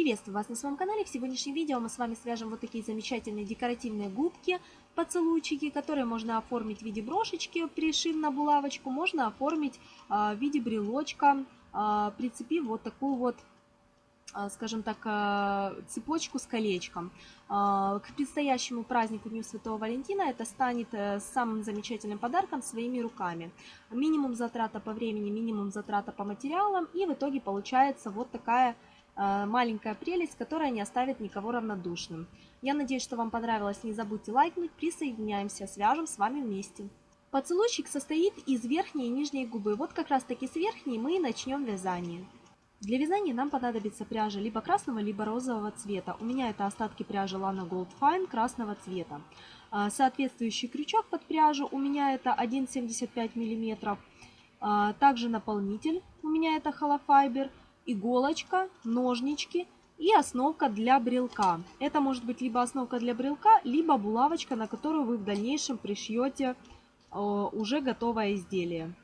Приветствую вас на своем канале. В сегодняшнем видео мы с вами свяжем вот такие замечательные декоративные губки, поцелуйчики, которые можно оформить в виде брошечки, пришив на булавочку, можно оформить а, в виде брелочка, а, прицепив вот такую вот а, скажем так, цепочку с колечком. К предстоящему празднику Дню Святого Валентина это станет э, самым замечательным подарком своими руками. Минимум затрата по времени, минимум затрата по материалам, и в итоге получается вот такая маленькая прелесть, которая не оставит никого равнодушным. Я надеюсь, что вам понравилось. Не забудьте лайкнуть, присоединяемся, свяжем с вами вместе. Поцелуйчик состоит из верхней и нижней губы. Вот как раз таки с верхней мы и начнем вязание. Для вязания нам понадобится пряжа либо красного, либо розового цвета. У меня это остатки пряжи Lana Gold Fine красного цвета. Э, соответствующий крючок под пряжу у меня это 1,75 мм. Э, также наполнитель у меня это Fiber иголочка, ножнички и основка для брелка. Это может быть либо основка для брелка, либо булавочка, на которую вы в дальнейшем пришьете э, уже готовое изделие.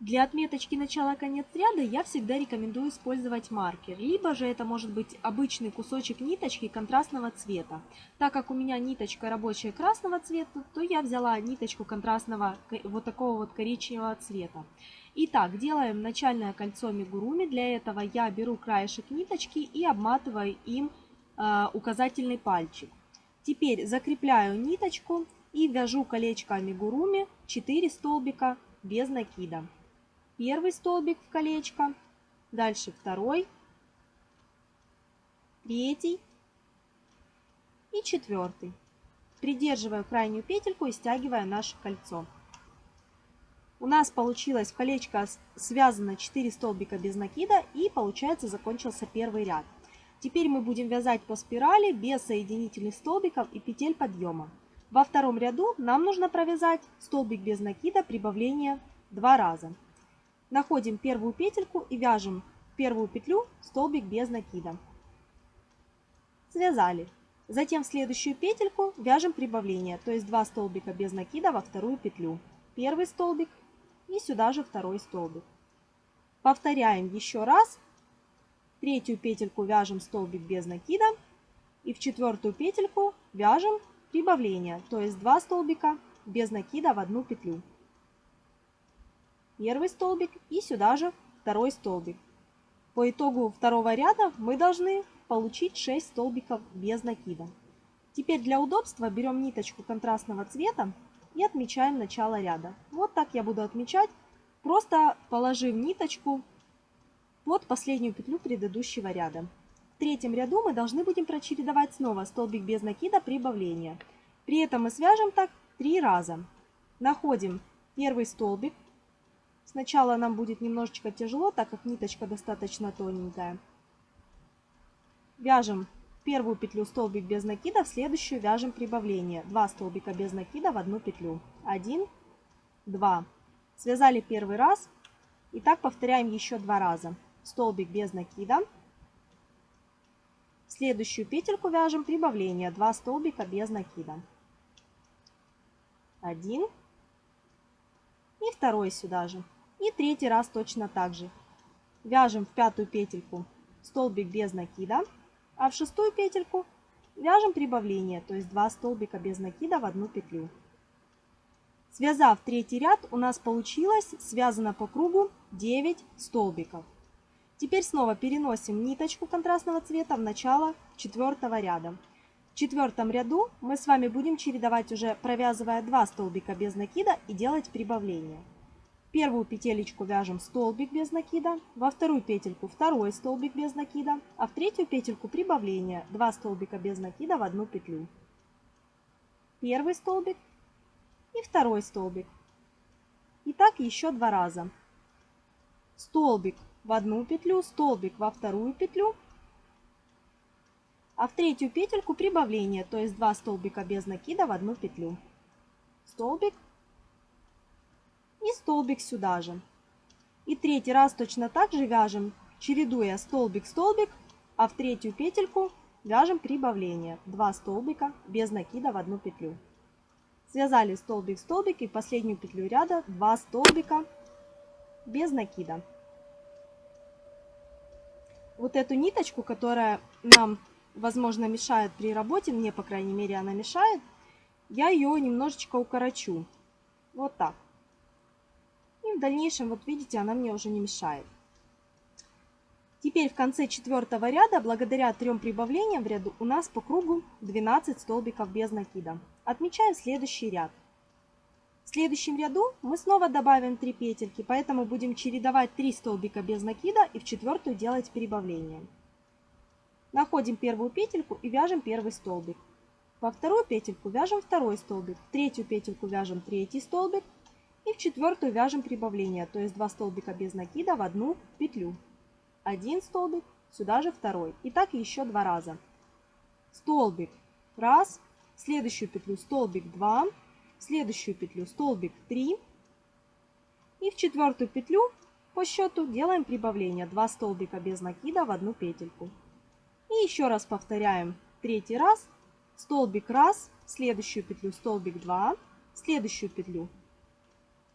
Для отметочки начала-конец ряда я всегда рекомендую использовать маркер, либо же это может быть обычный кусочек ниточки контрастного цвета. Так как у меня ниточка рабочая красного цвета, то я взяла ниточку контрастного вот такого вот коричневого цвета. Итак, делаем начальное кольцо мигуруми. Для этого я беру краешек ниточки и обматываю им э, указательный пальчик. Теперь закрепляю ниточку и вяжу колечко амигуруми 4 столбика без накида. Первый столбик в колечко, дальше второй, третий и четвертый. Придерживая крайнюю петельку и стягивая наше кольцо. У нас получилось колечко связано 4 столбика без накида и получается закончился первый ряд. Теперь мы будем вязать по спирали без соединительных столбиков и петель подъема. Во втором ряду нам нужно провязать столбик без накида прибавление два раза. Находим первую петельку и вяжем первую петлю столбик без накида. Связали. Затем в следующую петельку вяжем прибавление, то есть 2 столбика без накида во вторую петлю. Первый столбик и сюда же второй столбик. Повторяем еще раз. Третью петельку вяжем столбик без накида. И в четвертую петельку вяжем прибавление, то есть 2 столбика без накида в одну петлю. Первый столбик и сюда же второй столбик. По итогу второго ряда мы должны получить 6 столбиков без накида. Теперь для удобства берем ниточку контрастного цвета и отмечаем начало ряда. Вот так я буду отмечать, просто положив ниточку под последнюю петлю предыдущего ряда. В третьем ряду мы должны будем прочередовать снова столбик без накида прибавления. При этом мы свяжем так три раза. Находим первый столбик. Сначала нам будет немножечко тяжело, так как ниточка достаточно тоненькая. Вяжем первую петлю столбик без накида, в следующую вяжем прибавление. 2 столбика без накида в одну петлю. 1, 2. Связали первый раз. И так повторяем еще два раза. Столбик без накида. В следующую петельку вяжем прибавление. 2 столбика без накида. 1. И второй сюда же. И третий раз точно так же. Вяжем в пятую петельку столбик без накида. А в шестую петельку вяжем прибавление, то есть 2 столбика без накида в одну петлю. Связав третий ряд, у нас получилось связано по кругу 9 столбиков. Теперь снова переносим ниточку контрастного цвета в начало четвертого ряда. В четвертом ряду мы с вами будем чередовать уже провязывая 2 столбика без накида и делать прибавление первую петелечку вяжем столбик без накида, во вторую петельку второй столбик без накида, а в третью петельку прибавление 2 столбика без накида в одну петлю. Первый столбик и второй столбик. И так еще два раза. Столбик в одну петлю, столбик во вторую петлю, а в третью петельку прибавление, то есть 2 столбика без накида в одну петлю. Столбик и столбик сюда же. И третий раз точно так же вяжем, чередуя столбик-столбик, а в третью петельку вяжем прибавление. 2 столбика без накида в одну петлю. Связали столбик-столбик и последнюю петлю ряда 2 столбика без накида. вот эту ниточку, которая нам, возможно, мешает при работе, мне, по крайней мере, она мешает, я ее немножечко укорочу. Вот так. В дальнейшем, вот видите, она мне уже не мешает. Теперь в конце четвертого ряда, благодаря трем прибавлениям в ряду, у нас по кругу 12 столбиков без накида. Отмечаем следующий ряд. В следующем ряду мы снова добавим 3 петельки, поэтому будем чередовать 3 столбика без накида и в четвертую делать прибавление. Находим первую петельку и вяжем первый столбик. Во вторую петельку вяжем второй столбик, в третью петельку вяжем третий столбик и в четвертую вяжем прибавление, то есть 2 столбика без накида в одну петлю. Один столбик, сюда же второй. И так еще два раза. Столбик, раз, следующую петлю столбик, два, в следующую петлю столбик 3 и в четвертую петлю по счету делаем прибавление 2 столбика без накида в одну петельку. И еще раз повторяем третий раз столбик 1, следующую петлю столбик 2, следующую петлю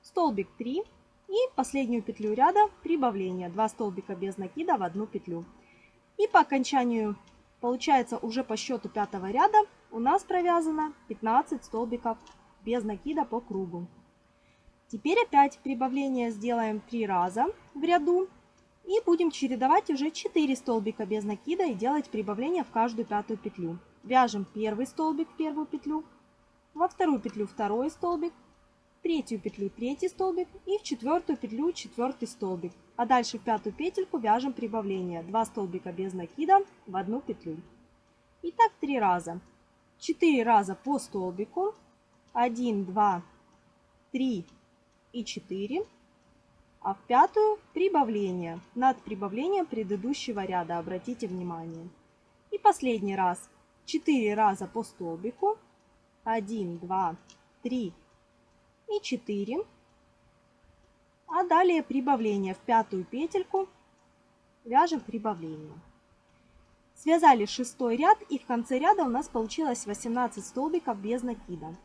столбик 3 и последнюю петлю ряда прибавление 2 столбика без накида в одну петлю. И по окончанию получается уже по счету пятого ряда у нас провязано 15 столбиков без накида по кругу. Теперь опять прибавление сделаем 3 раза в ряду. И будем чередовать уже 4 столбика без накида и делать прибавление в каждую пятую петлю. Вяжем первый столбик в первую петлю, во вторую петлю второй столбик, третью петлю третий столбик и в четвертую петлю четвертый столбик. А дальше в пятую петельку вяжем прибавление 2 столбика без накида в одну петлю. И так 3 раза. 4 раза по столбику 1, 2, 3 и 4. А в пятую прибавление. Над прибавлением предыдущего ряда, обратите внимание. И последний раз. 4 раза по столбику. 1, 2, 3 и 4. А далее прибавление в пятую петельку. Вяжем прибавление. Связали шестой ряд и в конце ряда у нас получилось 18 столбиков без накида.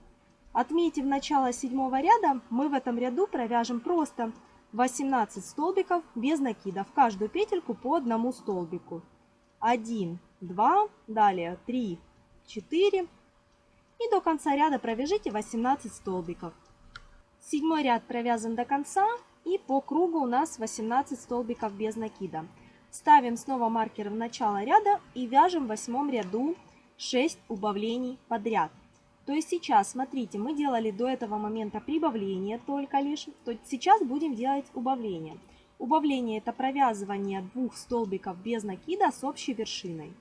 Отметив начало седьмого ряда, мы в этом ряду провяжем просто 18 столбиков без накида. В каждую петельку по одному столбику. 1, 2, далее 3, 4. И до конца ряда провяжите 18 столбиков. Седьмой ряд провязан до конца. И по кругу у нас 18 столбиков без накида. Ставим снова маркер в начало ряда и вяжем в восьмом ряду 6 убавлений подряд. То есть сейчас, смотрите, мы делали до этого момента прибавление только лишь, то сейчас будем делать убавление. Убавление это провязывание двух столбиков без накида с общей вершиной.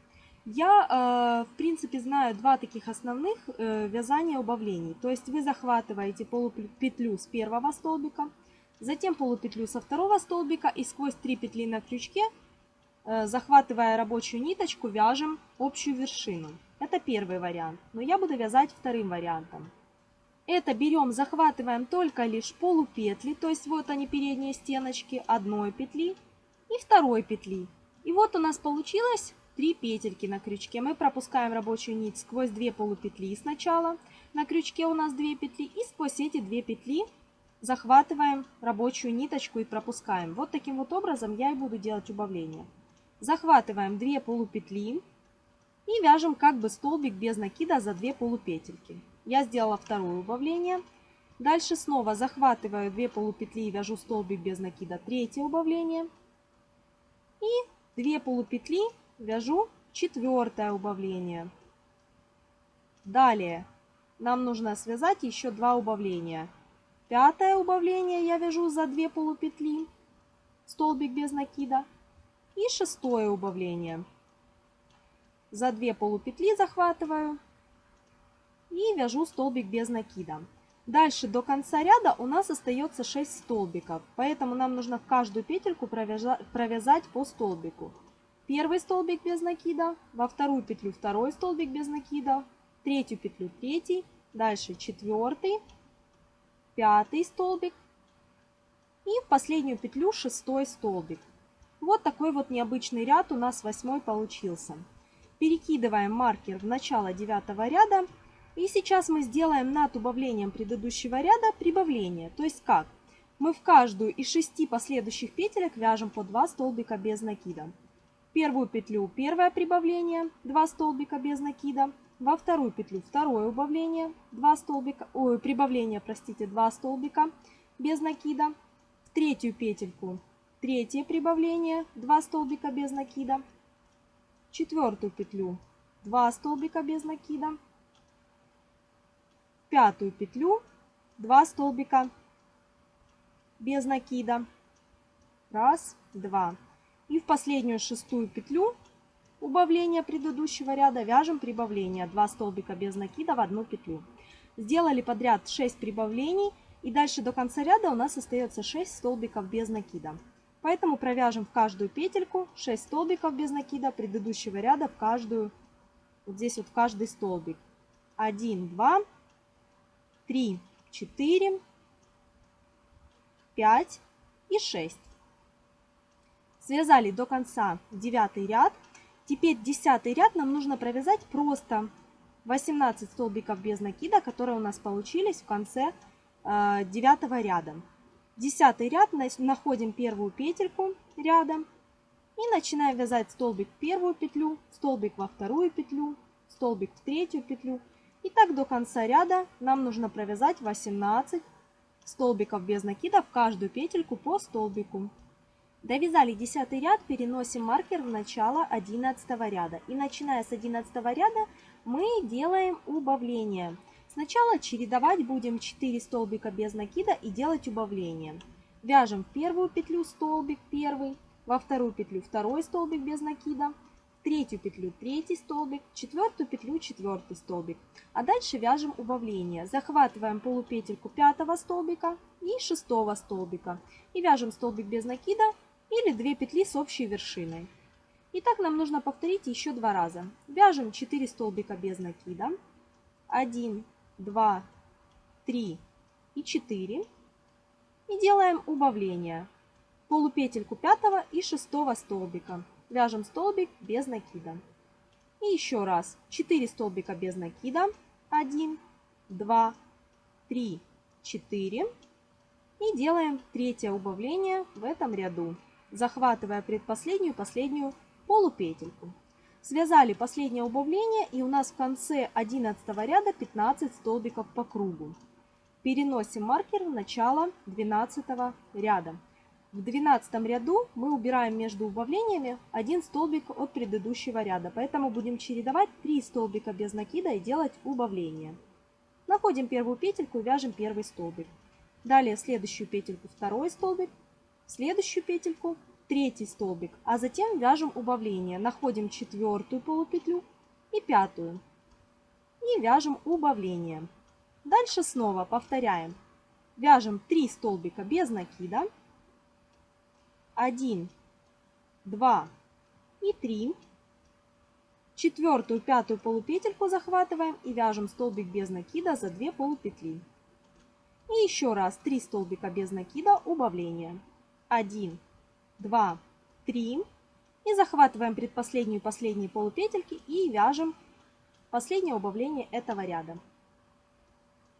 Я, э, в принципе, знаю два таких основных э, вязания убавлений. То есть вы захватываете полупетлю с первого столбика, затем полупетлю со второго столбика и сквозь три петли на крючке, э, захватывая рабочую ниточку, вяжем общую вершину. Это первый вариант, но я буду вязать вторым вариантом. Это берем, захватываем только лишь полупетли, то есть вот они передние стеночки одной петли и второй петли. И вот у нас получилось 3 петельки на крючке. Мы пропускаем рабочую нить сквозь 2 полупетли сначала. На крючке у нас 2 петли и сквозь эти 2 петли захватываем рабочую ниточку и пропускаем. Вот таким вот образом я и буду делать убавление. Захватываем 2 полупетли и вяжем как бы столбик без накида за 2 полупетельки. Я сделала второе убавление. Дальше снова захватываю 2 полупетли и вяжу столбик без накида, третье убавление. И 2 полупетли вяжу четвертое убавление. Далее нам нужно связать еще два убавления. Пятое убавление я вяжу за 2 полупетли, столбик без накида. И шестое убавление за 2 полупетли захватываю и вяжу столбик без накида. Дальше до конца ряда у нас остается 6 столбиков, поэтому нам нужно в каждую петельку провязать по столбику. Первый столбик без накида, во вторую петлю второй столбик без накида, третью петлю третий, дальше четвертый, пятый столбик и в последнюю петлю шестой столбик. Вот такой вот необычный ряд у нас восьмой получился. Перекидываем маркер в начало девятого ряда. И сейчас мы сделаем над убавлением предыдущего ряда прибавление. То есть как? Мы в каждую из шести последующих петелек вяжем по 2 столбика без накида. Первую петлю первое прибавление, 2 столбика без накида, во вторую петлю второе убавление, 2 столбика, ой, прибавление, простите, 2 столбика без накида, в третью петельку третье прибавление, 2 столбика без накида, четвертую петлю 2 столбика без накида, пятую петлю 2 столбика без накида, раз, два. И в последнюю шестую петлю убавления предыдущего ряда вяжем прибавление 2 столбика без накида в одну петлю. Сделали подряд 6 прибавлений и дальше до конца ряда у нас остается 6 столбиков без накида. Поэтому провяжем в каждую петельку 6 столбиков без накида предыдущего ряда в каждую, вот здесь вот в каждый столбик. 1, 2, 3, 4, 5 и 6. Связали до конца девятый ряд. Теперь десятый ряд нам нужно провязать просто 18 столбиков без накида, которые у нас получились в конце э, девятого ряда. Десятый ряд находим первую петельку рядом и начинаем вязать столбик в первую петлю, столбик во вторую петлю, столбик в третью петлю. И так до конца ряда нам нужно провязать 18 столбиков без накида в каждую петельку по столбику. Довязали 10 ряд, переносим маркер в начало 11 ряда. И начиная с 11 ряда мы делаем убавление. Сначала чередовать будем 4 столбика без накида и делать убавление. Вяжем в первую петлю столбик первый, во вторую петлю второй столбик без накида, в третью петлю третий столбик, в четвертую петлю четвертый столбик. А дальше вяжем убавление. Захватываем полупетельку пятого столбика и шестого столбика. И вяжем столбик без накида или 2 петли с общей вершиной. И так нам нужно повторить еще два раза. Вяжем 4 столбика без накида. 1, 2, 3 и 4. И делаем убавление. Полупетельку пятого и шестого столбика. Вяжем столбик без накида. И еще раз. 4 столбика без накида. 1, 2, 3, 4. И делаем третье убавление в этом ряду, захватывая предпоследнюю последнюю полупетельку. Связали последнее убавление и у нас в конце 11 ряда 15 столбиков по кругу. Переносим маркер в начало 12 ряда. В 12 ряду мы убираем между убавлениями один столбик от предыдущего ряда, поэтому будем чередовать 3 столбика без накида и делать убавление. Находим первую петельку и вяжем первый столбик. Далее следующую петельку второй столбик, следующую петельку третий столбик, а затем вяжем убавление. Находим четвертую полупетлю и пятую. И вяжем убавление. Дальше снова повторяем. Вяжем 3 столбика без накида. 1, 2 и 3. Четвертую, пятую полупетельку захватываем и вяжем столбик без накида за 2 полупетли. И еще раз 3 столбика без накида убавление. 1, 2, 3. И захватываем предпоследнюю и последние полупетельки и вяжем последнее убавление этого ряда.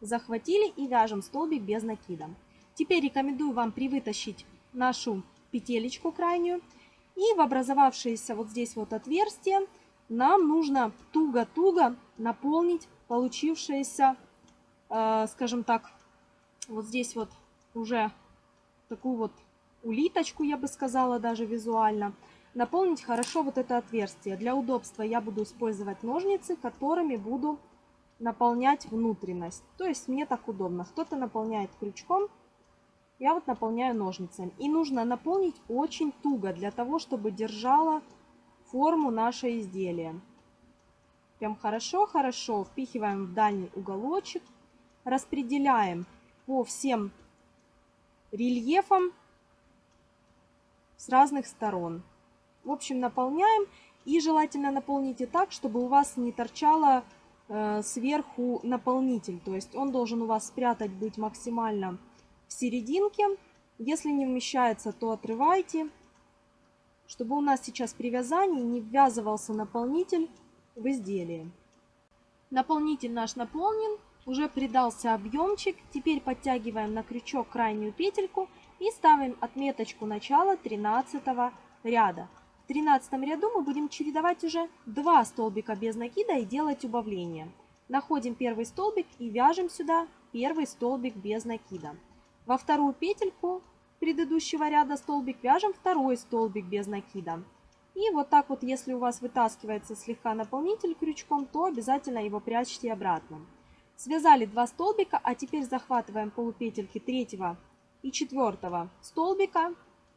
Захватили и вяжем столбик без накида. Теперь рекомендую вам привытащить нашу петелечку крайнюю. И в образовавшееся вот здесь вот отверстие нам нужно туго-туго наполнить получившееся, э, скажем так, вот здесь вот уже такую вот улиточку, я бы сказала, даже визуально. Наполнить хорошо вот это отверстие. Для удобства я буду использовать ножницы, которыми буду наполнять внутренность. То есть мне так удобно. Кто-то наполняет крючком, я вот наполняю ножницами. И нужно наполнить очень туго, для того, чтобы держала форму наше изделие. Прям хорошо-хорошо впихиваем в дальний уголочек. Распределяем по всем рельефам с разных сторон. В общем, наполняем. И желательно наполните так, чтобы у вас не торчало э, сверху наполнитель. То есть он должен у вас спрятать быть максимально в серединке. Если не вмещается, то отрывайте, чтобы у нас сейчас при вязании не ввязывался наполнитель в изделие. Наполнитель наш наполнен, уже придался объемчик. Теперь подтягиваем на крючок крайнюю петельку и ставим отметочку начала 13 ряда. 13 ряду мы будем чередовать уже 2 столбика без накида и делать убавление. Находим первый столбик и вяжем сюда первый столбик без накида. Во вторую петельку предыдущего ряда столбик вяжем второй столбик без накида. И вот так вот, если у вас вытаскивается слегка наполнитель крючком, то обязательно его прячьте обратно. Связали 2 столбика, а теперь захватываем полупетельки третьего и четвертого столбика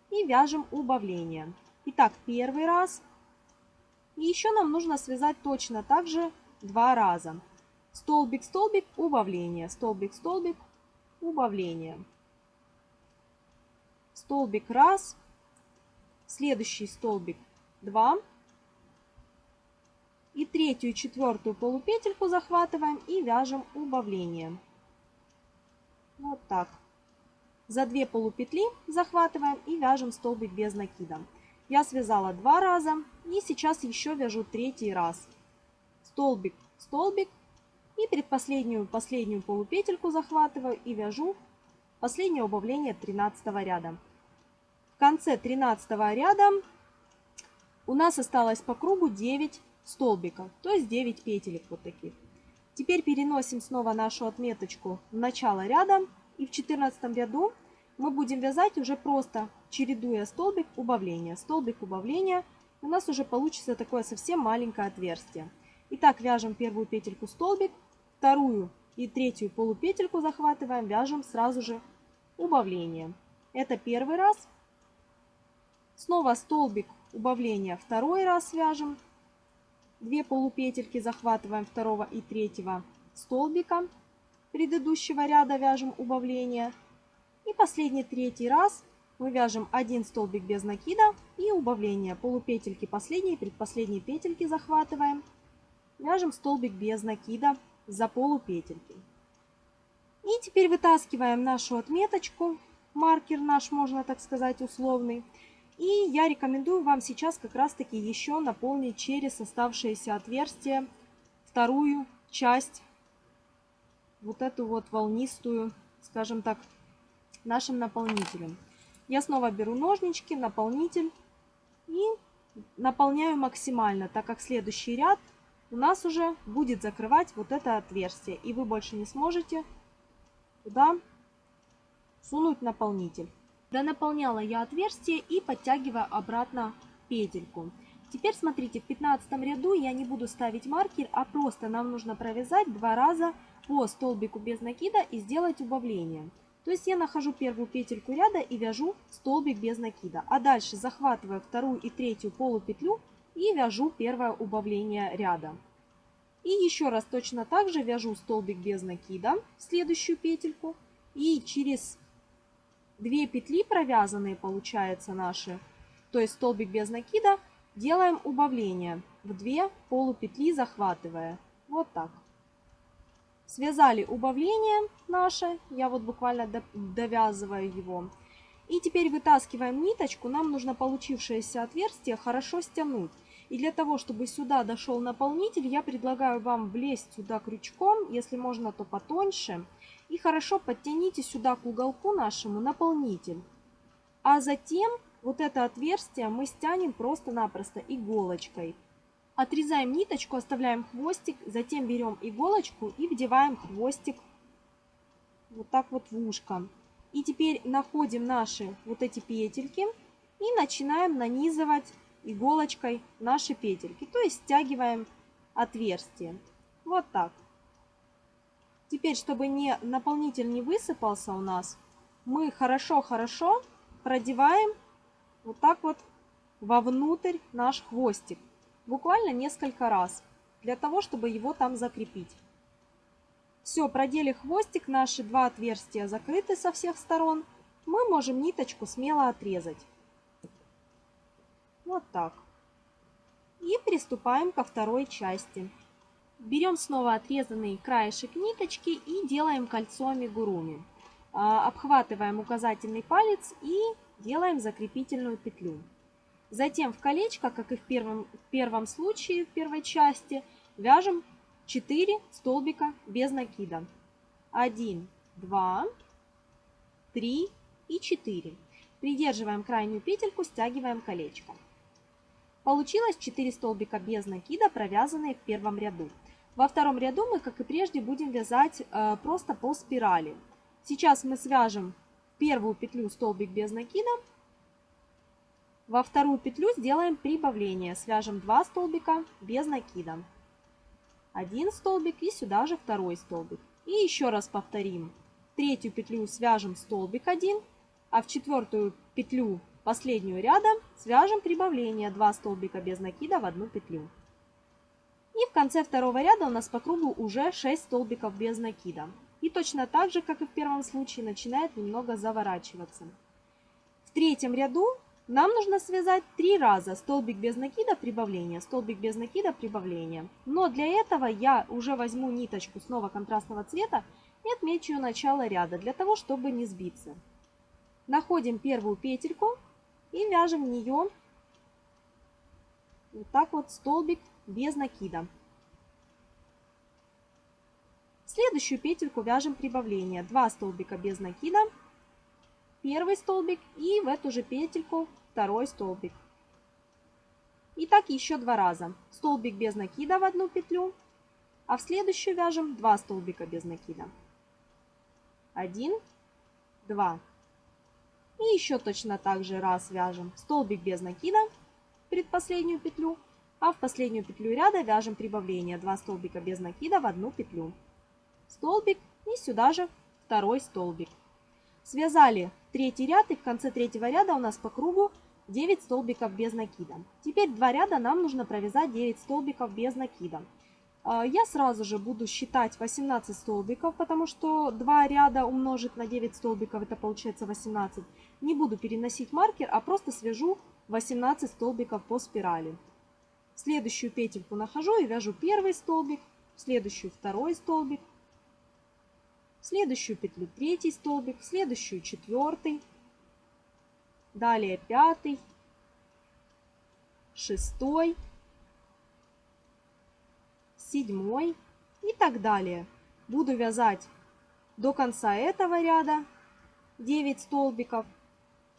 и вяжем убавление. Итак, первый раз. И еще нам нужно связать точно так же два раза. Столбик, столбик, убавление. Столбик, столбик, убавление. Столбик раз. Следующий столбик 2. И третью четвертую полупетельку захватываем и вяжем убавление. Вот так. За две полупетли захватываем и вяжем столбик без накида. Я связала два раза и сейчас еще вяжу третий раз. Столбик, столбик и предпоследнюю последнюю полупетельку захватываю и вяжу последнее убавление 13 ряда. В конце 13 ряда у нас осталось по кругу 9 столбиков, то есть 9 петелек вот таких. Теперь переносим снова нашу отметочку в начало ряда и в 14 ряду мы будем вязать уже просто чередуя столбик убавления. Столбик убавления у нас уже получится такое совсем маленькое отверстие. Итак, вяжем первую петельку столбик, вторую и третью полупетельку захватываем, вяжем сразу же убавление. Это первый раз. Снова столбик убавления второй раз вяжем. Две полупетельки захватываем второго и третьего столбика предыдущего ряда вяжем убавление. И последний третий раз мы вяжем один столбик без накида и убавление. Полупетельки последней и предпоследней петельки захватываем. Вяжем столбик без накида за полупетельки. И теперь вытаскиваем нашу отметочку, маркер наш, можно так сказать, условный. И я рекомендую вам сейчас как раз таки еще наполнить через оставшиеся отверстия вторую часть, вот эту вот волнистую, скажем так, нашим наполнителем. Я снова беру ножнички, наполнитель и наполняю максимально, так как следующий ряд у нас уже будет закрывать вот это отверстие. И вы больше не сможете туда сунуть наполнитель. Донаполняла я отверстие и подтягиваю обратно петельку. Теперь смотрите, в 15 ряду я не буду ставить маркер, а просто нам нужно провязать два раза по столбику без накида и сделать убавление. То есть я нахожу первую петельку ряда и вяжу столбик без накида. А дальше захватываю вторую и третью полупетлю и вяжу первое убавление ряда. И еще раз точно так же вяжу столбик без накида в следующую петельку. И через две петли провязанные получается наши, то есть столбик без накида, делаем убавление в две полупетли захватывая. Вот так. Связали убавление наше, я вот буквально довязываю его. И теперь вытаскиваем ниточку, нам нужно получившееся отверстие хорошо стянуть. И для того, чтобы сюда дошел наполнитель, я предлагаю вам влезть сюда крючком, если можно, то потоньше. И хорошо подтяните сюда к уголку нашему наполнитель. А затем вот это отверстие мы стянем просто-напросто иголочкой. Отрезаем ниточку, оставляем хвостик, затем берем иголочку и вдеваем хвостик вот так вот в ушко. И теперь находим наши вот эти петельки и начинаем нанизывать иголочкой наши петельки. То есть стягиваем отверстие. Вот так. Теперь, чтобы не, наполнитель не высыпался у нас, мы хорошо-хорошо продеваем вот так вот вовнутрь наш хвостик буквально несколько раз, для того, чтобы его там закрепить. Все, продели хвостик, наши два отверстия закрыты со всех сторон. Мы можем ниточку смело отрезать. Вот так. И приступаем ко второй части. Берем снова отрезанный краешек ниточки и делаем кольцо амигуруми. А, обхватываем указательный палец и делаем закрепительную петлю. Затем в колечко, как и в первом, в первом случае, в первой части, вяжем 4 столбика без накида. 1, 2, 3 и 4. Придерживаем крайнюю петельку, стягиваем колечко. Получилось 4 столбика без накида, провязанные в первом ряду. Во втором ряду мы, как и прежде, будем вязать э, просто по спирали. Сейчас мы свяжем первую петлю столбик без накида. Во вторую петлю сделаем прибавление. Свяжем 2 столбика без накида. Один столбик и сюда же второй столбик. И еще раз повторим. Третью петлю свяжем столбик 1, а в четвертую петлю последнюю ряда свяжем прибавление 2 столбика без накида в одну петлю. И в конце второго ряда у нас по кругу уже 6 столбиков без накида. И точно так же, как и в первом случае, начинает немного заворачиваться. В третьем ряду нам нужно связать три раза столбик без накида, прибавление, столбик без накида, прибавление. Но для этого я уже возьму ниточку снова контрастного цвета и отмечу начало ряда, для того, чтобы не сбиться. Находим первую петельку и вяжем в нее вот так вот столбик без накида. Следующую петельку вяжем прибавление. 2 столбика без накида, первый столбик и в эту же петельку второй столбик. И так еще два раза. Столбик без накида в одну петлю, а в следующую вяжем 2 столбика без накида. 1, 2. И еще точно так же раз вяжем столбик без накида, предпоследнюю петлю, а в последнюю петлю ряда вяжем прибавление 2 столбика без накида в одну петлю. Столбик и сюда же второй столбик. Связали третий ряд и в конце третьего ряда у нас по кругу 9 столбиков без накида. Теперь два ряда нам нужно провязать 9 столбиков без накида. А, я сразу же буду считать 18 столбиков, потому что 2 ряда умножить на 9 столбиков, это получается 18. Не буду переносить маркер, а просто свяжу 18 столбиков по спирали. Следующую петельку нахожу и вяжу первый столбик, следующую второй столбик, следующую петлю третий столбик, следующую четвертый, далее пятый, шестой, седьмой и так далее. Буду вязать до конца этого ряда 9 столбиков.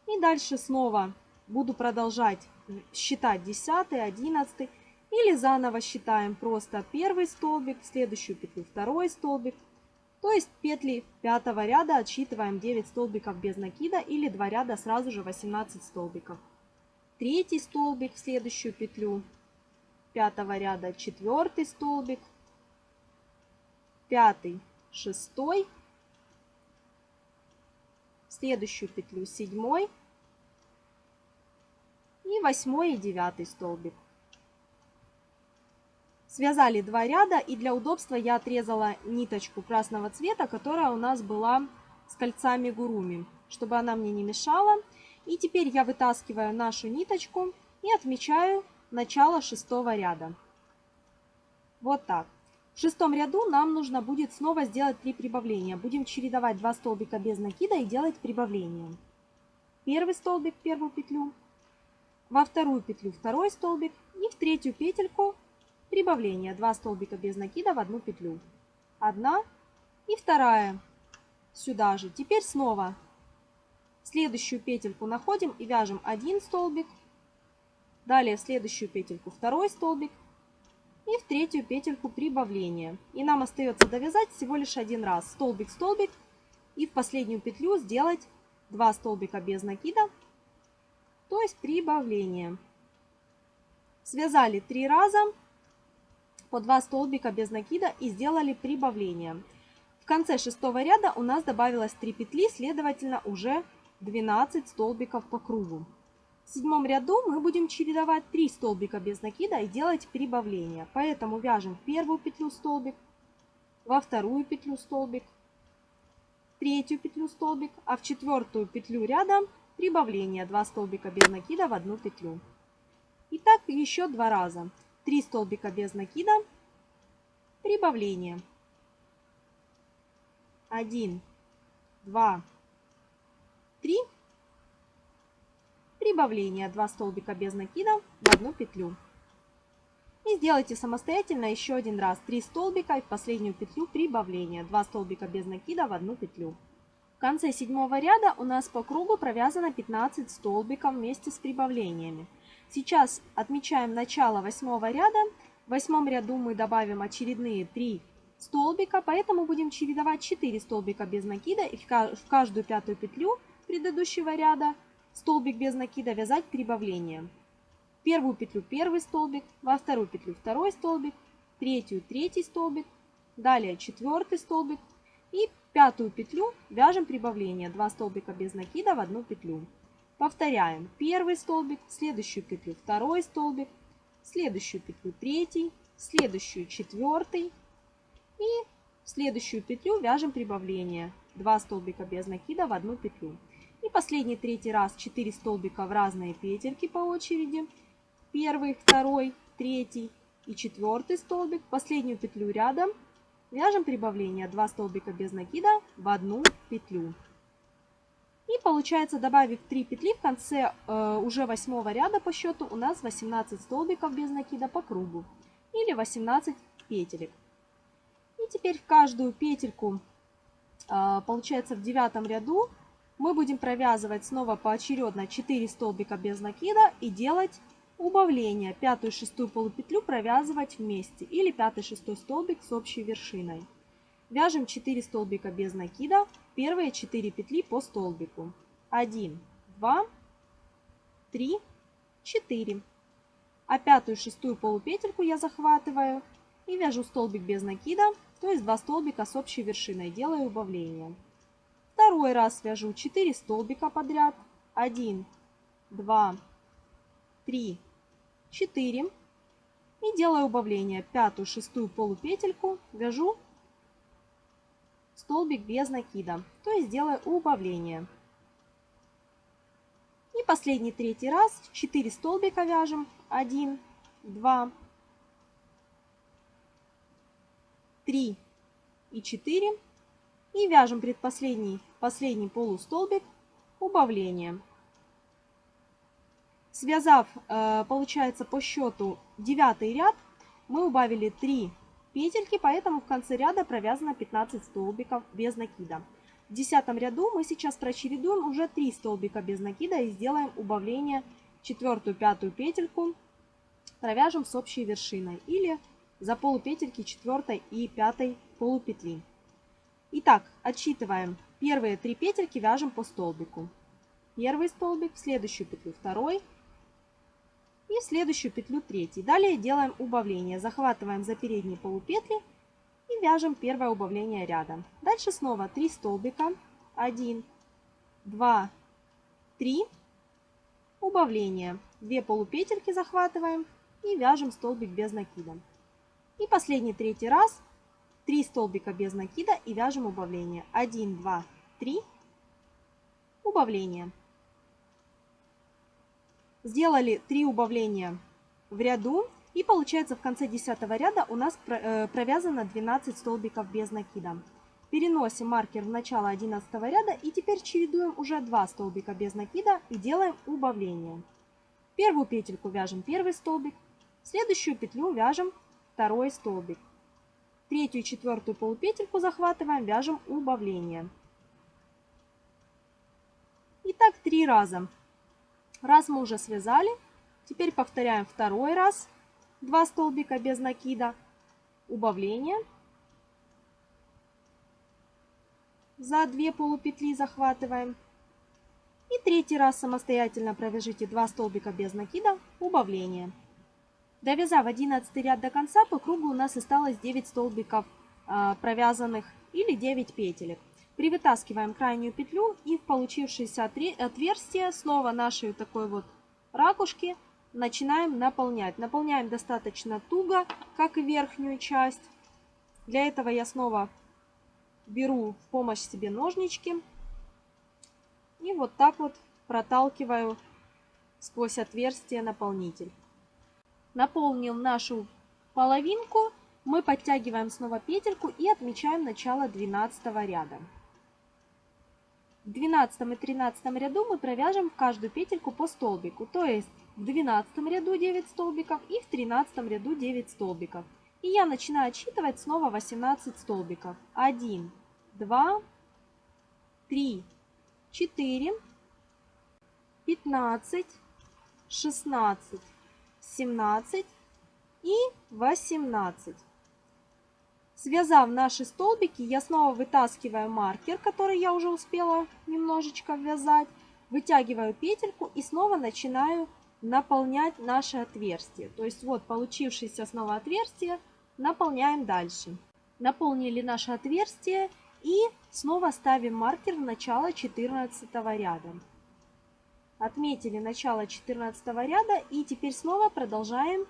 И дальше снова буду продолжать считать 10, 11 или заново считаем просто первый столбик, следующую петлю второй столбик. То есть петли пятого ряда отсчитываем 9 столбиков без накида или 2 ряда сразу же 18 столбиков. Третий столбик в следующую петлю пятого ряда четвертый столбик, пятый, шестой, следующую петлю седьмой и восьмой и девятый столбик. Связали два ряда и для удобства я отрезала ниточку красного цвета, которая у нас была с кольцами гуруми, чтобы она мне не мешала. И теперь я вытаскиваю нашу ниточку и отмечаю начало шестого ряда. Вот так. В шестом ряду нам нужно будет снова сделать 3 прибавления. Будем чередовать 2 столбика без накида и делать прибавление. Первый столбик, первую петлю, во вторую петлю второй столбик и в третью петельку прибавление. 2 столбика без накида в одну петлю. Одна и вторая сюда же. Теперь снова следующую петельку находим и вяжем один столбик, Далее в следующую петельку второй столбик и в третью петельку прибавление. И нам остается довязать всего лишь один раз столбик-столбик и в последнюю петлю сделать 2 столбика без накида, то есть прибавление. Связали 3 раза по 2 столбика без накида и сделали прибавление. В конце шестого ряда у нас добавилось 3 петли, следовательно уже 12 столбиков по кругу. В седьмом ряду мы будем чередовать 3 столбика без накида и делать прибавление. Поэтому вяжем в первую петлю столбик, во вторую петлю столбик, третью петлю столбик, а в четвертую петлю ряда прибавление 2 столбика без накида в одну петлю. И так еще два раза. 3 столбика без накида, прибавление. 1, 2, 3 прибавление 2 столбика без накида в одну петлю. И сделайте самостоятельно еще один раз 3 столбика и в последнюю петлю прибавление 2 столбика без накида в одну петлю. В конце седьмого ряда у нас по кругу провязано 15 столбиков вместе с прибавлениями. Сейчас отмечаем начало восьмого ряда. В восьмом ряду мы добавим очередные 3 столбика, поэтому будем чередовать 4 столбика без накида и в каждую пятую петлю предыдущего ряда столбик без накида вязать прибавление. Первую петлю первый столбик, во вторую петлю второй столбик, третью третий столбик, далее четвертый столбик и пятую петлю вяжем прибавление 2 столбика без накида в одну петлю. Повторяем. Первый столбик, следующую петлю второй столбик, следующую петлю третий, следующую четвертый. И следующую петлю вяжем прибавление. 2 столбика без накида в одну петлю. И последний третий раз 4 столбика в разные петельки по очереди. Первый, второй, третий и четвертый столбик, последнюю петлю рядом, вяжем прибавление. 2 столбика без накида в одну петлю. Получается, добавив 3 петли, в конце э, уже восьмого ряда по счету у нас 18 столбиков без накида по кругу. Или 18 петелек. И теперь в каждую петельку, э, получается в девятом ряду, мы будем провязывать снова поочередно 4 столбика без накида и делать Убавление. Пятую и шестую полупетлю провязывать вместе или пятый шестой столбик с общей вершиной. Вяжем 4 столбика без накида, первые 4 петли по столбику. 1, 2, 3, 4. А пятую шестую полупетельку я захватываю и вяжу столбик без накида, то есть 2 столбика с общей вершиной, делаю убавление. Второй раз вяжу 4 столбика подряд. 1, 2, 3, 4 и делаю убавление. Пятую, шестую полупетельку вяжу столбик без накида, то есть делаю убавление. И последний третий раз 4 столбика вяжем. 1, 2, 3 и 4. И вяжем предпоследний последний полустолбик убавление. Связав, э, получается, по счету девятый ряд, мы убавили 3 петельки, поэтому в конце ряда провязано 15 столбиков без накида. В десятом ряду мы сейчас прочередуем уже 3 столбика без накида и сделаем убавление четвертую, пятую петельку, провяжем с общей вершиной или за полупетельки четвертой и пятой полупетли. Итак, отсчитываем. Первые три петельки вяжем по столбику. Первый столбик, в следующую петлю второй, и в следующую петлю третий. Далее делаем убавление. Захватываем за передние полупетли и вяжем первое убавление ряда. Дальше снова 3 столбика. 1, 2, 3. Убавление. 2 полупетельки захватываем и вяжем столбик без накида. И последний третий раз 3 столбика без накида и вяжем убавление. 1, 2, 3. Убавление. Сделали 3 убавления в ряду. И получается в конце 10 ряда у нас э, провязано 12 столбиков без накида. Переносим маркер в начало 11 ряда и теперь чередуем уже 2 столбика без накида и делаем убавление. Первую петельку вяжем первый столбик, следующую петлю вяжем второй столбик. Третью и четвертую полупетельку захватываем, вяжем убавление. И так три раза. Раз мы уже связали, теперь повторяем второй раз. Два столбика без накида, убавление. За две полупетли захватываем. И третий раз самостоятельно провяжите 2 столбика без накида, убавление. Довязав 11 ряд до конца, по кругу у нас осталось 9 столбиков э, провязанных или 9 петелек. Привытаскиваем крайнюю петлю и в получившееся отверстие снова нашей такой вот ракушки начинаем наполнять. Наполняем достаточно туго, как и верхнюю часть. Для этого я снова беру в помощь себе ножнички и вот так вот проталкиваю сквозь отверстие наполнитель. Наполнил нашу половинку, мы подтягиваем снова петельку и отмечаем начало 12 ряда. В 12 и 13 ряду мы провяжем в каждую петельку по столбику, то есть в 12 ряду 9 столбиков и в 13 ряду 9 столбиков. И я начинаю отсчитывать снова 18 столбиков. 1, 2, 3, 4, 15, 16, 17 и 18. Связав наши столбики, я снова вытаскиваю маркер, который я уже успела немножечко ввязать, вытягиваю петельку и снова начинаю наполнять наше отверстие. То есть вот получившееся снова отверстие наполняем дальше. Наполнили наше отверстие и снова ставим маркер в начало 14 ряда. Отметили начало 14 ряда и теперь снова продолжаем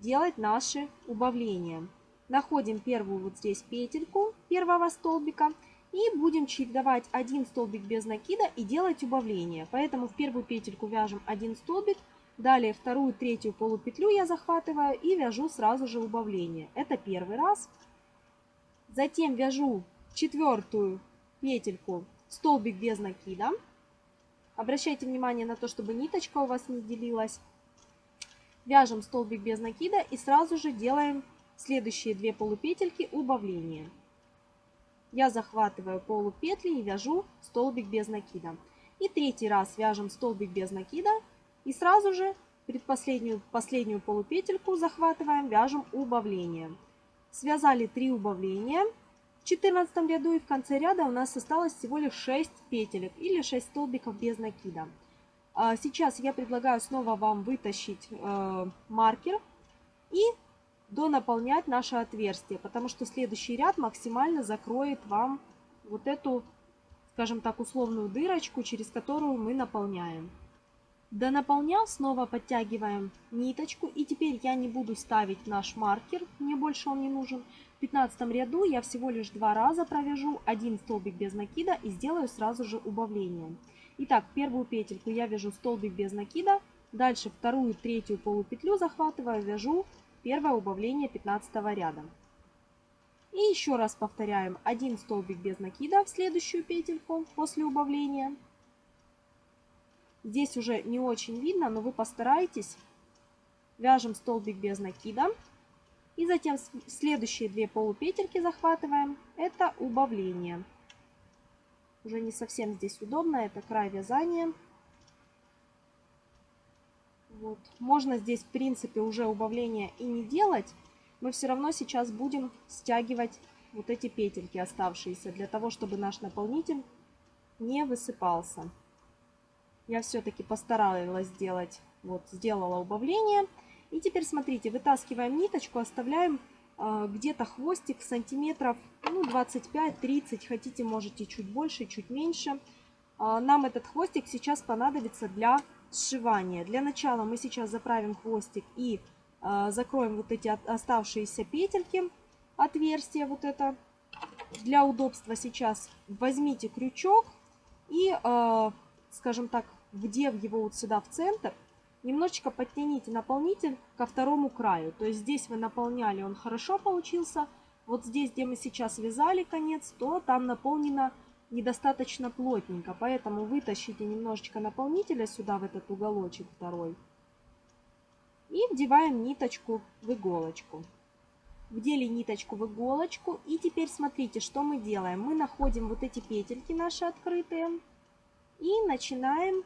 делать наши убавления. Находим первую вот здесь петельку первого столбика и будем чередовать один столбик без накида и делать убавление. Поэтому в первую петельку вяжем один столбик, далее вторую, третью полупетлю я захватываю и вяжу сразу же убавление. Это первый раз. Затем вяжу четвертую петельку столбик без накида. Обращайте внимание на то, чтобы ниточка у вас не делилась. Вяжем столбик без накида и сразу же делаем следующие две полупетельки убавления. Я захватываю полупетли и вяжу столбик без накида. И третий раз вяжем столбик без накида и сразу же предпоследнюю последнюю полупетельку захватываем, вяжем убавление. Связали 3 убавления в 14 ряду и в конце ряда у нас осталось всего лишь 6 петелек или 6 столбиков без накида. А сейчас я предлагаю снова вам вытащить э, маркер и донаполнять наше отверстие, потому что следующий ряд максимально закроет вам вот эту, скажем так, условную дырочку, через которую мы наполняем. Донаполняв, снова подтягиваем ниточку. И теперь я не буду ставить наш маркер, мне больше он не нужен. В 15 ряду я всего лишь два раза провяжу один столбик без накида и сделаю сразу же убавление. Итак, первую петельку я вяжу столбик без накида. Дальше вторую, третью полупетлю захватываю, вяжу первое убавление 15 ряда. И еще раз повторяем один столбик без накида в следующую петельку после убавления. Здесь уже не очень видно, но вы постарайтесь. Вяжем столбик без накида. И затем следующие две полупетельки захватываем. Это убавление. Уже не совсем здесь удобно, это край вязания. Вот. Можно здесь, в принципе, уже убавление и не делать. Мы все равно сейчас будем стягивать вот эти петельки оставшиеся, для того, чтобы наш наполнитель не высыпался. Я все-таки постаралась сделать, вот, сделала убавление. И теперь смотрите, вытаскиваем ниточку, оставляем э, где-то хвостик сантиметров ну, 25-30, хотите, можете чуть больше, чуть меньше. Э, нам этот хвостик сейчас понадобится для сшивания. Для начала мы сейчас заправим хвостик и э, закроем вот эти оставшиеся петельки, отверстие вот это. Для удобства сейчас возьмите крючок и, э, скажем так, вдев его вот сюда в центр, немножечко подтяните наполнитель ко второму краю. То есть здесь вы наполняли, он хорошо получился. Вот здесь, где мы сейчас вязали конец, то там наполнено недостаточно плотненько. Поэтому вытащите немножечко наполнителя сюда, в этот уголочек второй. И вдеваем ниточку в иголочку. Вдели ниточку в иголочку. И теперь смотрите, что мы делаем. Мы находим вот эти петельки наши открытые. И начинаем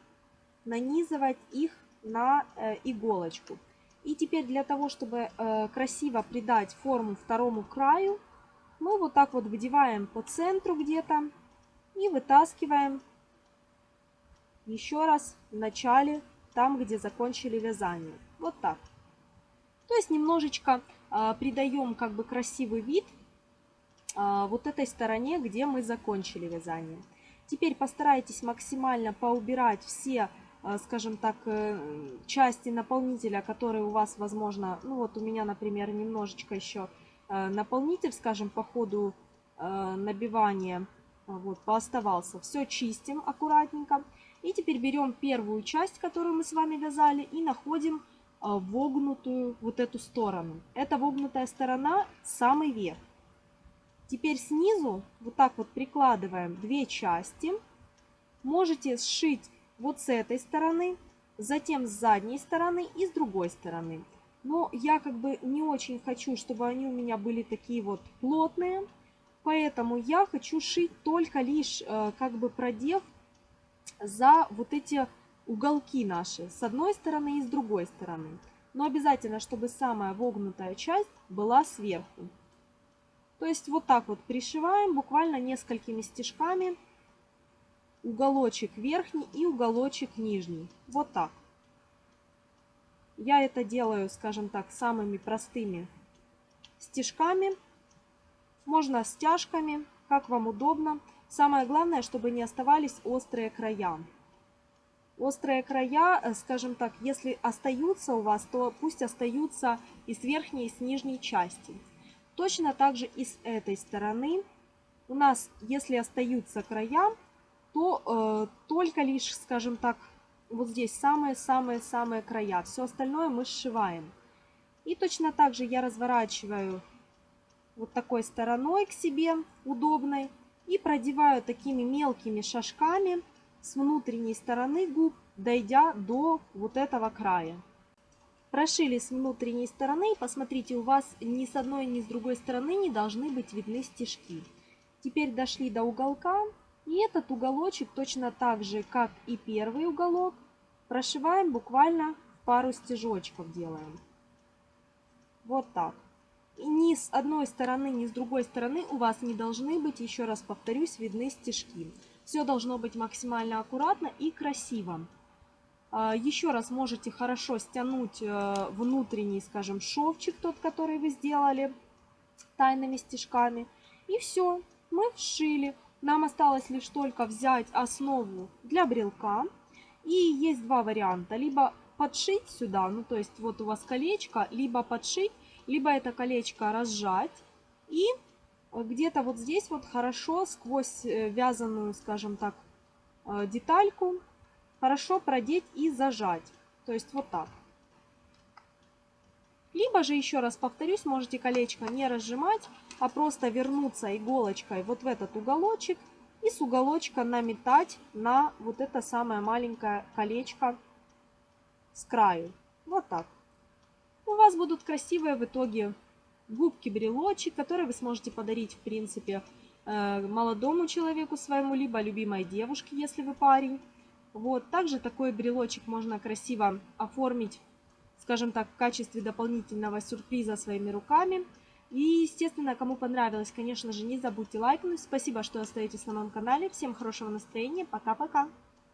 нанизывать их на э, иголочку. И теперь для того, чтобы э, красиво придать форму второму краю, мы вот так вот вдеваем по центру где-то и вытаскиваем еще раз в начале, там, где закончили вязание. Вот так. То есть немножечко э, придаем как бы красивый вид э, вот этой стороне, где мы закончили вязание. Теперь постарайтесь максимально поубирать все, э, скажем так, э, части наполнителя, которые у вас, возможно, ну вот у меня, например, немножечко еще э, наполнитель, скажем, по ходу набивания вот, пооставался. Все чистим аккуратненько. И теперь берем первую часть, которую мы с вами вязали, и находим вогнутую вот эту сторону. Эта вогнутая сторона самый верх. Теперь снизу вот так вот прикладываем две части. Можете сшить вот с этой стороны, затем с задней стороны и с другой стороны. Но я как бы не очень хочу, чтобы они у меня были такие вот плотные. Поэтому я хочу шить только лишь э, как бы продев за вот эти уголки наши с одной стороны и с другой стороны. Но обязательно, чтобы самая вогнутая часть была сверху. То есть вот так вот пришиваем буквально несколькими стежками уголочек верхний и уголочек нижний. Вот так. Я это делаю, скажем так, самыми простыми стежками. Можно стяжками, как вам удобно. Самое главное, чтобы не оставались острые края. Острые края, э, скажем так, если остаются у вас, то пусть остаются и с верхней, и с нижней части. Точно так же и с этой стороны. У нас, если остаются края, то э, только лишь, скажем так, вот здесь самые-самые-самые края. Все остальное мы сшиваем. И точно так же я разворачиваю вот такой стороной к себе, удобной, и продеваю такими мелкими шажками с внутренней стороны губ, дойдя до вот этого края. Прошили с внутренней стороны, посмотрите, у вас ни с одной, ни с другой стороны не должны быть видны стежки. Теперь дошли до уголка, и этот уголочек точно так же, как и первый уголок, прошиваем буквально пару стежочков делаем. Вот так. Ни с одной стороны, ни с другой стороны у вас не должны быть, еще раз повторюсь, видны стежки. Все должно быть максимально аккуратно и красиво. А, еще раз можете хорошо стянуть э, внутренний, скажем, шовчик, тот, который вы сделали тайными стежками. И все, мы вшили. Нам осталось лишь только взять основу для брелка. И есть два варианта. Либо подшить сюда, ну то есть вот у вас колечко, либо подшить, либо это колечко разжать. И где-то вот здесь вот хорошо сквозь э, вязаную, скажем так, э, детальку хорошо продеть и зажать. То есть вот так. Либо же, еще раз повторюсь, можете колечко не разжимать, а просто вернуться иголочкой вот в этот уголочек и с уголочка наметать на вот это самое маленькое колечко с краю. Вот так. У вас будут красивые в итоге губки-брелочек, которые вы сможете подарить, в принципе, э, молодому человеку своему, либо любимой девушке, если вы парень. Вот, также такой брелочек можно красиво оформить скажем так, в качестве дополнительного сюрприза своими руками. И, естественно, кому понравилось, конечно же, не забудьте лайкнуть. Спасибо, что остаетесь на моем канале. Всем хорошего настроения. Пока-пока.